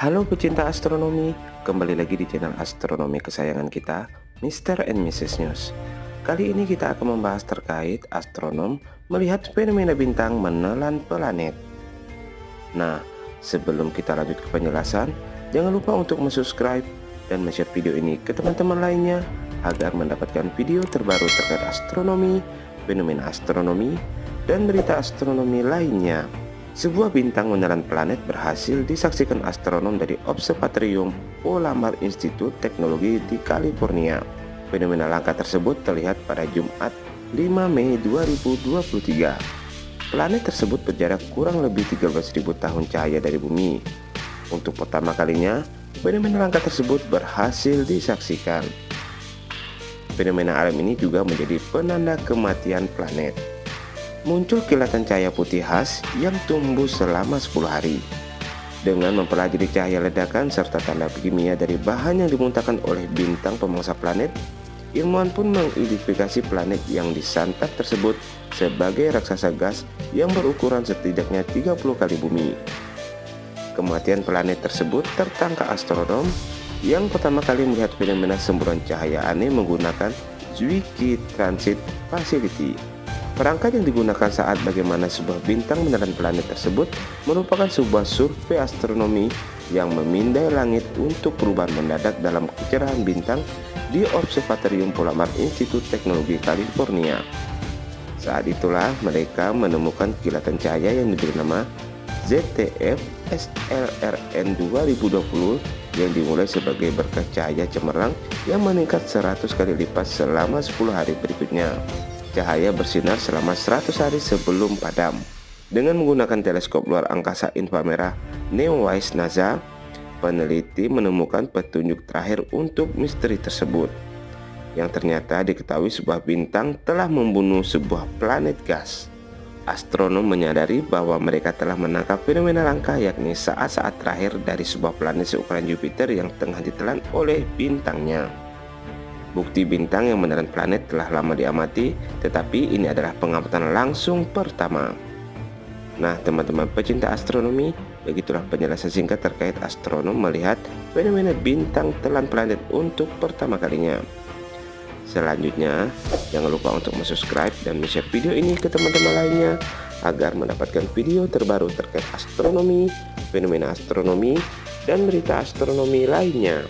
Halo pecinta astronomi, kembali lagi di channel astronomi kesayangan kita, Mr. and Mrs. News. Kali ini kita akan membahas terkait astronom melihat fenomena bintang menelan planet. Nah, sebelum kita lanjut ke penjelasan, jangan lupa untuk subscribe dan share video ini ke teman-teman lainnya agar mendapatkan video terbaru terkait astronomi, fenomena astronomi, dan berita astronomi lainnya. Sebuah bintang menelan planet berhasil disaksikan astronom dari Observatorium Palomar Institute Teknologi di California. Fenomena langka tersebut terlihat pada Jumat 5 Mei 2023. Planet tersebut berjarak kurang lebih 13.000 tahun cahaya dari bumi. Untuk pertama kalinya, fenomena langka tersebut berhasil disaksikan. Fenomena alam ini juga menjadi penanda kematian planet muncul kilatan cahaya putih khas yang tumbuh selama 10 hari. Dengan mempelajari cahaya ledakan serta tanda kimia dari bahan yang dimuntahkan oleh bintang pemangsa planet, ilmuwan pun mengidentifikasi planet yang disantap tersebut sebagai raksasa gas yang berukuran setidaknya 30 kali bumi. Kematian planet tersebut tertangkap astronom yang pertama kali melihat fenomena semburan cahaya aneh menggunakan Zwicky Transit Facility. Perangkat yang digunakan saat bagaimana sebuah bintang menelan planet tersebut merupakan sebuah survei astronomi yang memindai langit untuk perubahan mendadak dalam kecerahan bintang di Observatorium Palomar Institute Teknologi California. Saat itulah mereka menemukan kilatan cahaya yang diberi nama ZTF SLRN 2020 yang dimulai sebagai berkah cahaya cemerlang yang meningkat 100 kali lipat selama 10 hari berikutnya cahaya bersinar selama 100 hari sebelum padam. Dengan menggunakan teleskop luar angkasa inframerah NEOWISE NASA, peneliti menemukan petunjuk terakhir untuk misteri tersebut. Yang ternyata diketahui sebuah bintang telah membunuh sebuah planet gas. Astronom menyadari bahwa mereka telah menangkap fenomena langka yakni saat-saat terakhir dari sebuah planet seukuran Jupiter yang tengah ditelan oleh bintangnya. Bukti bintang yang menelan planet telah lama diamati, tetapi ini adalah pengamatan langsung pertama. Nah, teman-teman pecinta astronomi, begitulah penjelasan singkat terkait astronom melihat fenomena bintang telan planet untuk pertama kalinya. Selanjutnya, jangan lupa untuk subscribe dan share video ini ke teman-teman lainnya agar mendapatkan video terbaru terkait astronomi, fenomena astronomi, dan berita astronomi lainnya.